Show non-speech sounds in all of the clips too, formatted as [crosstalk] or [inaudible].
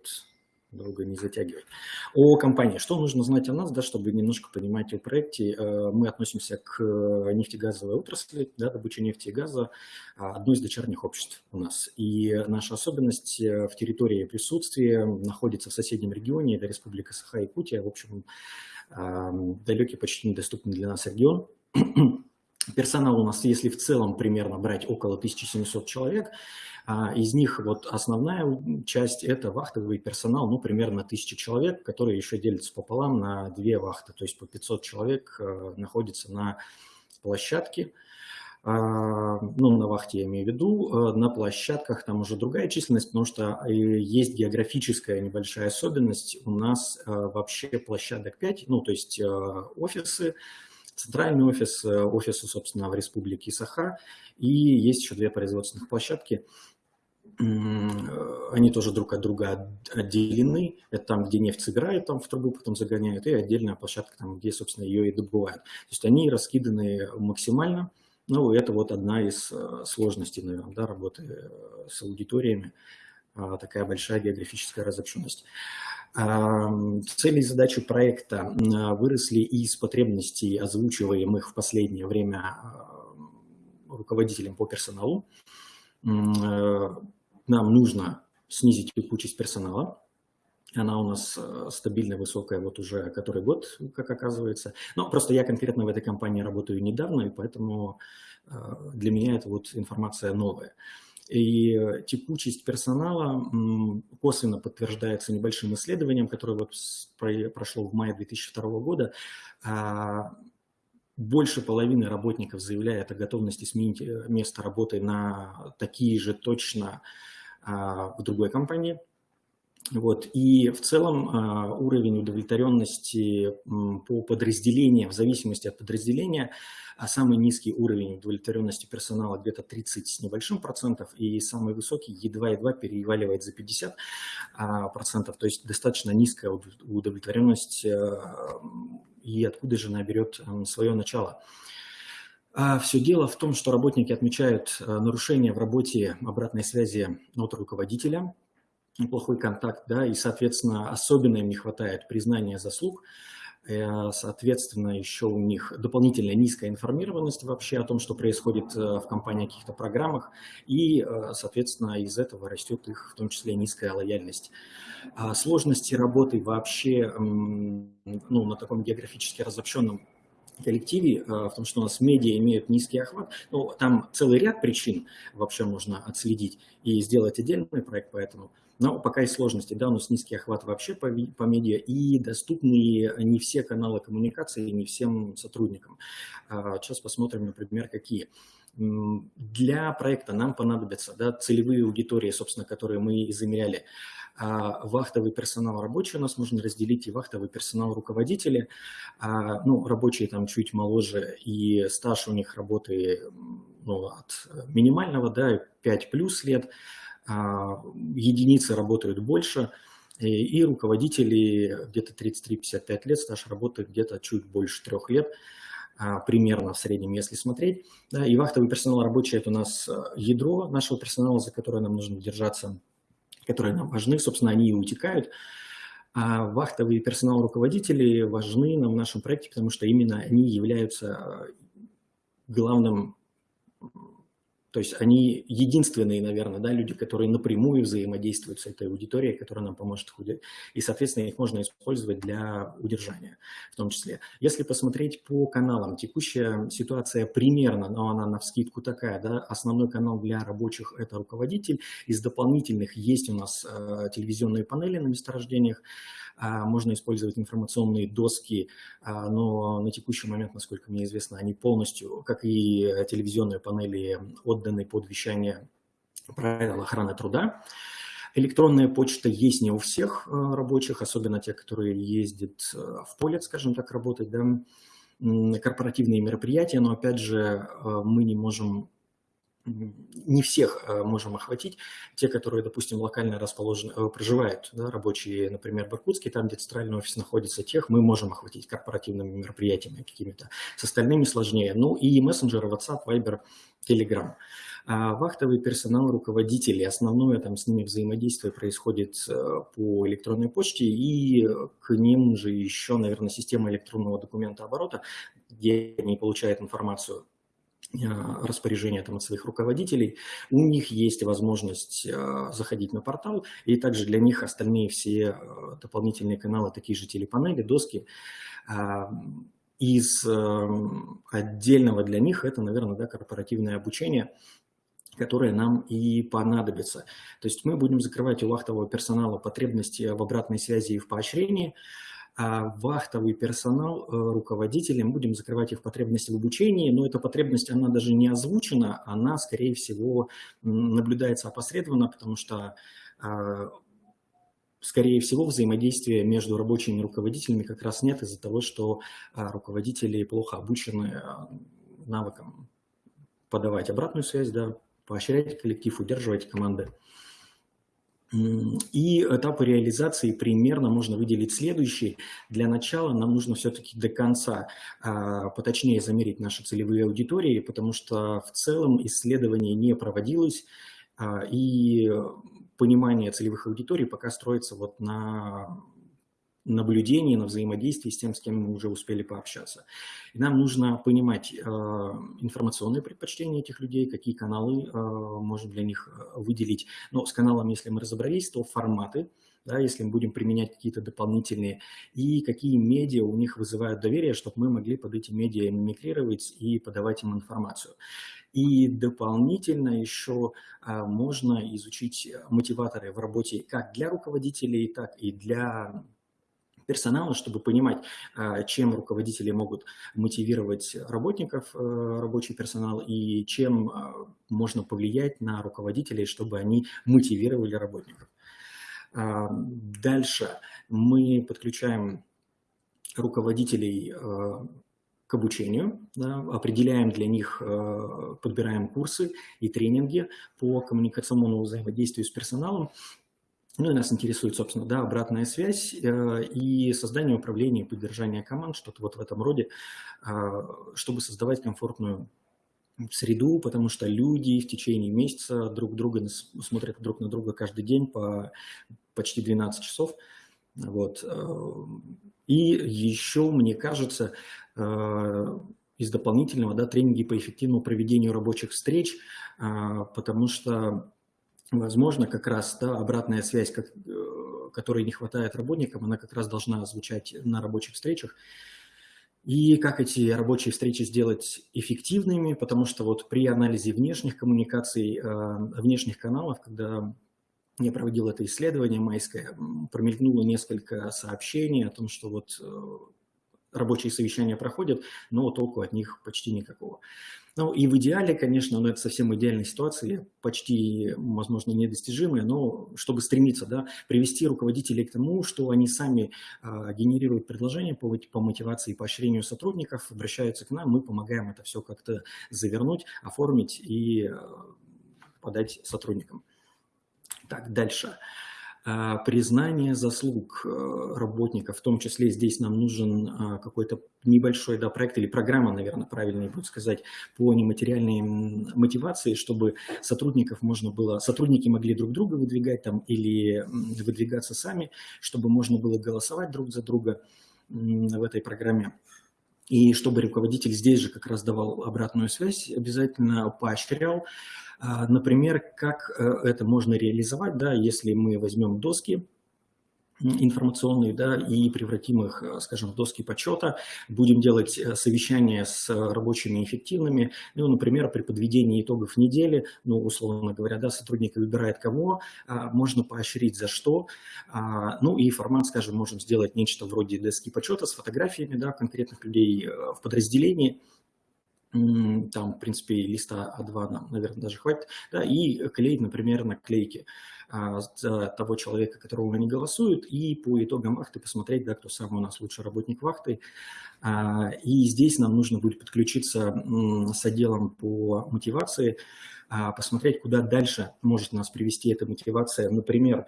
вот долго не затягивать. О компании. Что нужно знать о нас, да, чтобы немножко понимать о проекте? Э, мы относимся к нефтегазовой отрасли, да, добыче нефти и газа, а, одно из дочерних обществ у нас. И наша особенность э, в территории присутствия находится в соседнем регионе, это Республика Саха-Якутия, в общем, далекий, почти недоступный для нас регион. [clears throat] Персонал у нас, если в целом примерно брать около 1700 человек, а, из них вот основная часть – это вахтовый персонал, ну, примерно 1000 человек, которые еще делятся пополам на две вахты, то есть по 500 человек э, находится на площадке, а, ну, на вахте я имею в виду, э, на площадках там уже другая численность, потому что э, есть географическая небольшая особенность, у нас вообще площадок 5, ну, то есть офисы, центральный офис, офисы, собственно, в республике Саха, и есть еще две производственных площадки – они тоже друг от друга отделены. Это там, где нефть собирают, там в трубу потом загоняют, и отдельная площадка, там, где, собственно, ее и добывают. То есть они раскиданы максимально. Ну, это вот одна из э, сложностей, наверное, да, работы э, с аудиториями, а, такая большая географическая разобщенность. Цели и задачи проекта выросли из потребностей, озвучиваемых в последнее время а, руководителем по персоналу э, нам нужно снизить текучесть персонала. Она у нас э, стабильно высокая вот уже который год, как оказывается. Но просто я конкретно в этой компании работаю недавно, и поэтому э, для меня это вот информация новая. И текучесть персонала косвенно подтверждается небольшим исследованием, которое вот прошло в мае 2002 года. А, больше половины работников заявляет о готовности сменить э, место работы на такие же точно в другой компании. Вот. И в целом а, уровень удовлетворенности по подразделениям, в зависимости от подразделения, а самый низкий уровень удовлетворенности персонала где-то 30 с небольшим процентов, и самый высокий едва-едва переваливает за 50 процентов, то есть достаточно низкая удовлетворенность, и откуда же она берет свое начало. А все дело в том, что работники отмечают э, нарушения в работе обратной связи от руководителя, плохой контакт, да, и, соответственно, особенно им не хватает признания заслуг, э, соответственно, еще у них дополнительная низкая информированность вообще о том, что происходит э, в компании, каких-то программах, и, соответственно, из этого растет их, в том числе, низкая лояльность. А сложности работы вообще ну, на таком географически разобщенном коллективе, а, в том, что у нас медиа имеют низкий охват, ну, там целый ряд причин вообще можно отследить и сделать отдельный проект поэтому. Но пока есть сложности, да, у нас низкий охват вообще по, по медиа и доступны не все каналы коммуникации, не всем сотрудникам. А, сейчас посмотрим, например, какие. Для проекта нам понадобятся да, целевые аудитории, собственно, которые мы измеряли. А вахтовый персонал рабочий у нас можно разделить и вахтовый персонал руководители. А, ну, рабочие там чуть моложе и стаж у них работы ну, от минимального, да, 5 плюс лет. А, единицы работают больше. И, и руководители где-то 33-55 лет, стаж работы где-то чуть больше трех лет примерно в среднем, если смотреть. Да, и вахтовый персонал рабочий – это у нас ядро нашего персонала, за которое нам нужно держаться которые нам важны, собственно, они и утекают. А вахтовые персонал руководители важны нам в нашем проекте, потому что именно они являются главным то есть они единственные, наверное, да, люди, которые напрямую взаимодействуют с этой аудиторией, которая нам поможет худеть. И, соответственно, их можно использовать для удержания в том числе. Если посмотреть по каналам, текущая ситуация примерно, но она на вскидку такая, да, основной канал для рабочих – это руководитель. Из дополнительных есть у нас э, телевизионные панели на месторождениях, а, можно использовать информационные доски, а, но на текущий момент, насколько мне известно, они полностью, как и телевизионные панели, отданы под вещание правил охраны труда. Электронная почта есть не у всех а, рабочих, особенно те, которые ездят в поле, скажем так, работать, да, корпоративные мероприятия, но опять же мы не можем не всех э, можем охватить. Те, которые, допустим, локально расположены, э, проживают, да, рабочие, например, в Иркутске, там, где центральный офис находится, тех мы можем охватить корпоративными мероприятиями какими-то. С остальными сложнее. Ну и мессенджеры WhatsApp, Viber, Telegram. А вахтовый персонал, руководители, основное там с ними взаимодействие происходит э, по электронной почте, и к ним же еще, наверное, система электронного документа оборота, где они получают информацию распоряжения там, от своих руководителей, у них есть возможность а, заходить на портал, и также для них остальные все а, дополнительные каналы, такие же телепанели, доски, из отдельного для них это, наверное, да, корпоративное обучение, которое нам и понадобится. То есть мы будем закрывать у вахтового персонала потребности в обратной связи и в поощрении, а вахтовый персонал, э, руководители, мы будем закрывать их потребности в обучении, но эта потребность, она даже не озвучена, она, скорее всего, наблюдается опосредованно, потому что а, скорее всего, взаимодействия между рабочими руководителями как раз нет из-за того, что а, руководители плохо обучены а, навыкам подавать обратную связь, да, поощрять коллектив, удерживать команды. И этапы реализации примерно можно выделить следующие. Для начала нам нужно все-таки до конца а, поточнее замерить наши целевые аудитории, потому что в целом исследование не проводилось, а, и понимание целевых аудиторий пока строится вот на наблюдении, на взаимодействии с тем, с кем мы уже успели пообщаться. И нам нужно понимать э, информационные предпочтения этих людей, какие каналы э, можем для них э, выделить. Но с каналами, если мы разобрались, то форматы, да, если мы будем применять какие-то дополнительные, и какие медиа у них вызывают доверие, чтобы мы могли под эти медиа мимикрировать и подавать им информацию. И дополнительно еще а, можно изучить мотиваторы в работе как для руководителей, так и для персонала, чтобы понимать, а, чем руководители могут мотивировать работников, э, рабочий персонал, и чем а, можно повлиять на руководителей, чтобы они мотивировали работников. А, дальше мы подключаем руководителей к обучению, да, определяем для них, подбираем курсы и тренинги по коммуникационному взаимодействию с персоналом ну и нас интересует, собственно, да, обратная связь э, и создание управления поддержание команд, что-то вот в этом роде, э, чтобы создавать комфортную среду, потому что люди в течение месяца друг друга смотрят друг на друга каждый день по почти 12 часов. Вот. Э, и еще, мне кажется, э, из дополнительного да, тренинги по эффективному проведению рабочих встреч, э, потому что возможно, как раз да, обратная связь, как, э, которой не хватает работникам, она как раз должна звучать на рабочих встречах. И как эти рабочие встречи сделать эффективными, потому что вот при анализе внешних коммуникаций, э, внешних каналов, когда я проводил это исследование майское, промелькнуло несколько сообщений о том, что вот э, рабочие совещания проходят, но толку от них почти никакого. Ну и в идеале, конечно, но это совсем идеальная ситуация, почти, возможно, недостижимая, но чтобы стремиться, да, привести руководителей к тому, что они сами а, генерируют предложения по, по мотивации и поощрению сотрудников, обращаются к нам, мы помогаем это все как-то завернуть, оформить и а, подать сотрудникам. Так, дальше. Дальше. А, признание заслуг э, работников, в том числе здесь нам нужен а, какой-то небольшой да, проект или программа, наверное, правильнее будет сказать, по нематериальной мотивации, чтобы сотрудников можно было, сотрудники могли друг друга выдвигать там или выдвигаться сами, чтобы можно было голосовать друг за друга в этой программе. И чтобы руководитель здесь же как раз давал обратную связь, обязательно поощрял, например, как э, это можно реализовать, да, если мы возьмем доски, информационные, да, и превратим их, э, скажем, в доски почета, будем делать э, совещания с рабочими эффективными, ну, например, при подведении итогов недели, ну, условно говоря, да, сотрудник выбирает кого, а, можно поощрить за что, а, ну, и формат, скажем, можем сделать нечто вроде доски почета с фотографиями, да, конкретных людей в подразделении, там, в принципе, листа А2 нам, наверное, даже хватит, да, и клеить, например, наклейки а, за того человека, которого они голосуют, и по итогам вахты посмотреть, да, кто самый у нас лучший работник вахты. А, и здесь нам нужно будет подключиться с отделом по мотивации, а, посмотреть, куда дальше может нас привести эта мотивация. Например,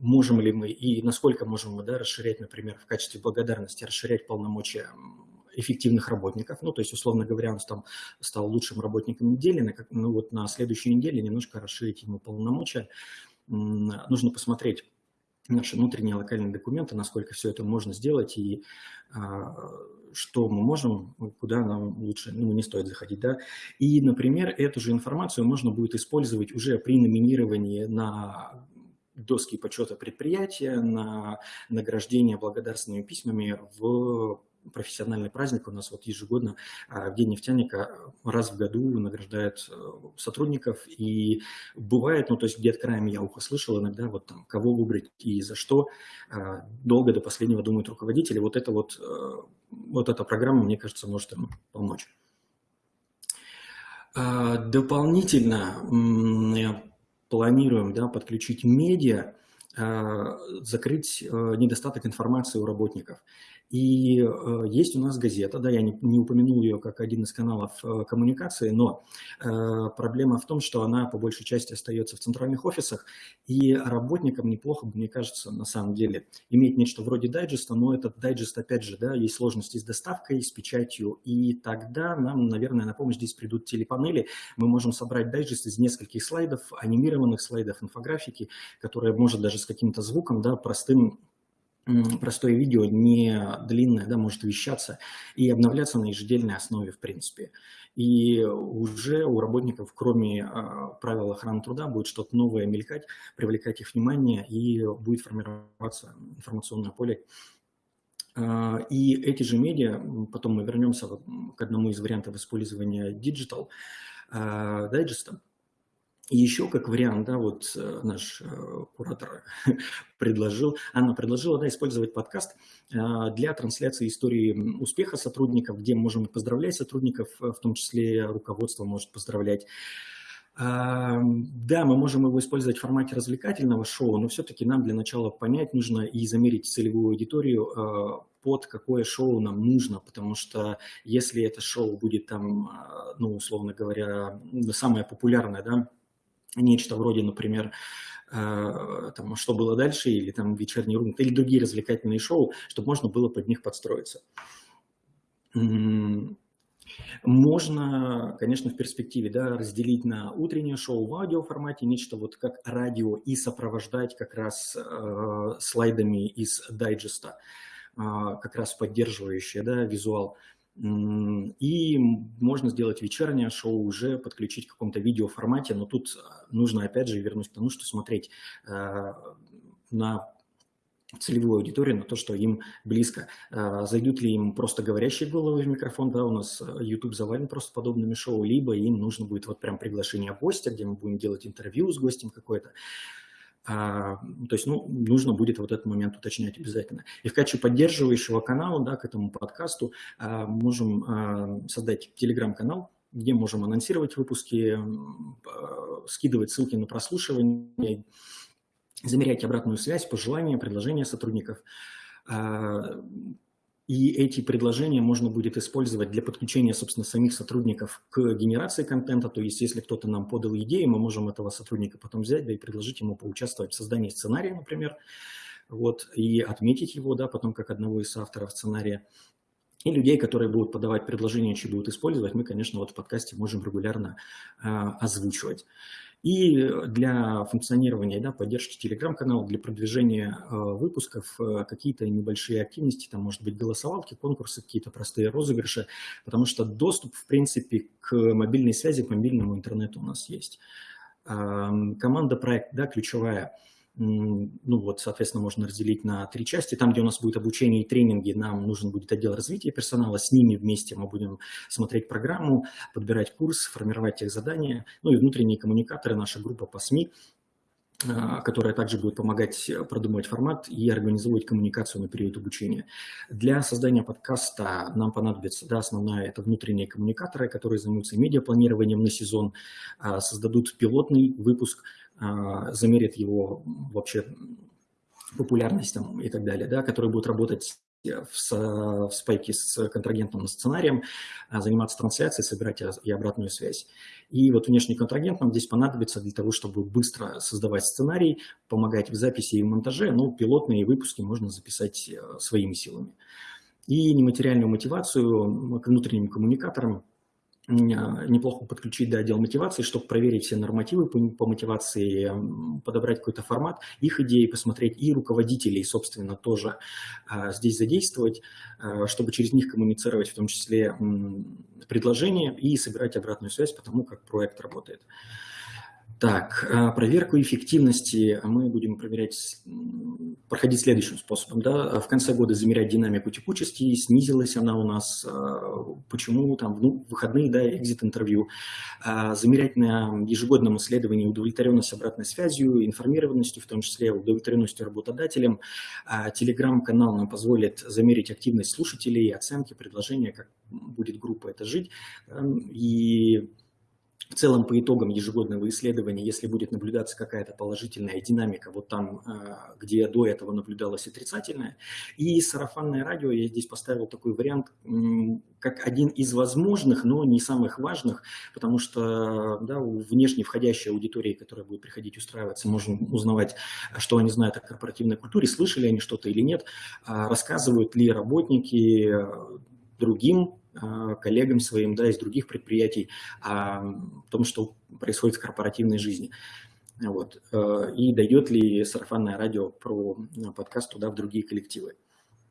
можем ли мы и насколько можем мы да, расширять, например, в качестве благодарности, расширять полномочия эффективных работников. Ну, то есть, условно говоря, он там стал лучшим работником недели, ну вот на следующей неделе немножко расширить ему полномочия. Нужно посмотреть наши внутренние локальные документы, насколько все это можно сделать и а, что мы можем, куда нам лучше, ну, не стоит заходить, да. И, например, эту же информацию можно будет использовать уже при номинировании на доски почета предприятия, на награждение благодарственными письмами в профессиональный праздник у нас вот ежегодно а, в День нефтяника раз в году награждают э, сотрудников. И бывает, ну то есть где-то краем я ухо слышал иногда, вот там кого выбрать и за что, а, долго до последнего думают руководители. Вот это вот, э, вот эта программа, мне кажется, может им помочь. А, дополнительно планируем да, подключить медиа, закрыть э, недостаток информации у работников. И э, есть у нас газета, да, я не, упомянул ее как один из каналов э, коммуникации, но э, проблема в том, что она по большей части остается в центральных офисах, и работникам неплохо, мне кажется, на самом деле, иметь нечто вроде дайджеста, но этот дайджест, опять же, да, есть сложности с доставкой, с печатью, и тогда нам, наверное, на помощь здесь придут телепанели, мы можем собрать дайджест из нескольких слайдов, анимированных слайдов, инфографики, которая может даже с каким-то звуком, да, простым простое видео, не длинное, да, может вещаться и обновляться на ежедневной основе, в принципе. И уже у работников, кроме э, правил охраны труда, будет что-то новое мелькать, привлекать их внимание, и будет формироваться информационное поле. Э, и эти же медиа, потом мы вернемся к одному из вариантов использования Digital дайджеста, еще как вариант, да, вот э, наш э, куратор [laughs] предложил, она предложила, да, использовать подкаст э, для трансляции истории успеха сотрудников, где можем поздравлять сотрудников, в том числе руководство может поздравлять. А, да, мы можем его использовать в формате развлекательного шоу, но все-таки нам для начала понять нужно и замерить целевую аудиторию, под какое шоу нам нужно, потому что если это шоу будет там, ну, условно говоря, самое популярное, да, нечто вроде, например, э, там, «Что было дальше» или там «Вечерний рунг» или другие развлекательные шоу, чтобы можно было под них подстроиться. Можно, конечно, в перспективе да, разделить на утреннее шоу в аудиоформате, нечто вот как радио, и сопровождать как раз э, слайдами из дайджеста, э, как раз поддерживающие да, визуал. И можно сделать вечернее шоу, уже подключить в каком-то видеоформате, но тут а, нужно опять же вернусь к тому, что смотреть э, на целевую аудиторию, на то, что им близко. Э, зайдут ли им просто говорящие головы в микрофон, да, у нас э, YouTube завален просто подобными шоу, либо им нужно будет вот прям приглашение гостя, где мы будем делать интервью с гостем какой-то. А, то есть, ну, нужно будет вот этот момент уточнять обязательно. И в качестве поддерживающего канала, да, к этому подкасту а, можем а, создать телеграм-канал, где можем анонсировать выпуски, скидывать ссылки на прослушивание, замерять обратную связь, пожелания, предложения сотрудников. И эти предложения можно будет использовать для подключения, собственно, самих сотрудников к генерации контента. То есть, если кто-то нам подал идею, мы можем этого сотрудника потом взять, да и предложить ему поучаствовать в создании сценария, например, вот, и отметить его, да, потом как одного из авторов сценария. И людей, которые будут подавать предложения, чьи будут использовать, мы, конечно, вот в подкасте можем регулярно э, озвучивать. И для функционирования, да, поддержки телеграм-канала, для продвижения э, выпусков э, какие-то небольшие активности, там может быть голосовалки, конкурсы, какие-то простые розыгрыши, потому что доступ, в принципе, к мобильной связи, к мобильному интернету у нас есть. Э, команда проект, да, ключевая – ну вот, соответственно, можно разделить на три части. Там, где у нас будет обучение и тренинги, нам нужен будет отдел развития персонала. С ними вместе мы будем смотреть программу, подбирать курс, формировать их задания. Ну и внутренние коммуникаторы, наша группа по СМИ, а, которая также будет помогать продумывать формат и организовывать коммуникацию на период обучения. Для создания подкаста нам понадобится, да, основная это внутренние коммуникаторы, которые займутся медиапланированием на сезон, а, создадут пилотный выпуск, замерит его вообще популярность там, и так далее, да, которые будут работать в, в спайке с контрагентом сценарием, а, заниматься трансляцией, собирать и обратную связь. И вот внешний контрагент нам здесь понадобится для того, чтобы быстро создавать сценарий, помогать в записи и монтаже, но пилотные выпуски можно записать э, своими силами. и нематериальную мотивацию к внутренним коммуникаторам неплохо подключить да, отдел мотивации, чтобы проверить все нормативы по, по мотивации, подобрать какой-то формат, их идеи посмотреть и руководителей, собственно, тоже а, здесь задействовать, а, чтобы через них коммуницировать, в том числе м, предложения и собирать обратную связь по тому, как проект работает. Так, а, проверку эффективности мы будем проверять, проходить следующим способом. Да? В конце года замерять динамику текучести, снизилась она у нас, а, почему, там, ну, выходные, да, экзит-интервью. А, замерять на ежегодном исследовании удовлетворенность обратной связью, информированностью, в том числе удовлетворенностью работодателем. Телеграм-канал нам позволит замерить активность слушателей, оценки, предложения, как будет группа это жить. И в целом по итогам ежегодного исследования, если будет наблюдаться какая-то положительная динамика, вот там, а, где до этого наблюдалась отрицательная, и сарафанное радио, я здесь поставил такой вариант, как один из возможных, но не самых важных, потому что да, у внешней входящей аудитории, которая будет приходить устраиваться, можем узнавать, что они знают о корпоративной культуре, слышали они что-то или нет, а рассказывают ли работники э, другим а, коллегам своим да, из других предприятий о том, что происходит в корпоративной жизни. Вот. Э, и дает ли сарафанное радио про подкаст туда в другие коллективы.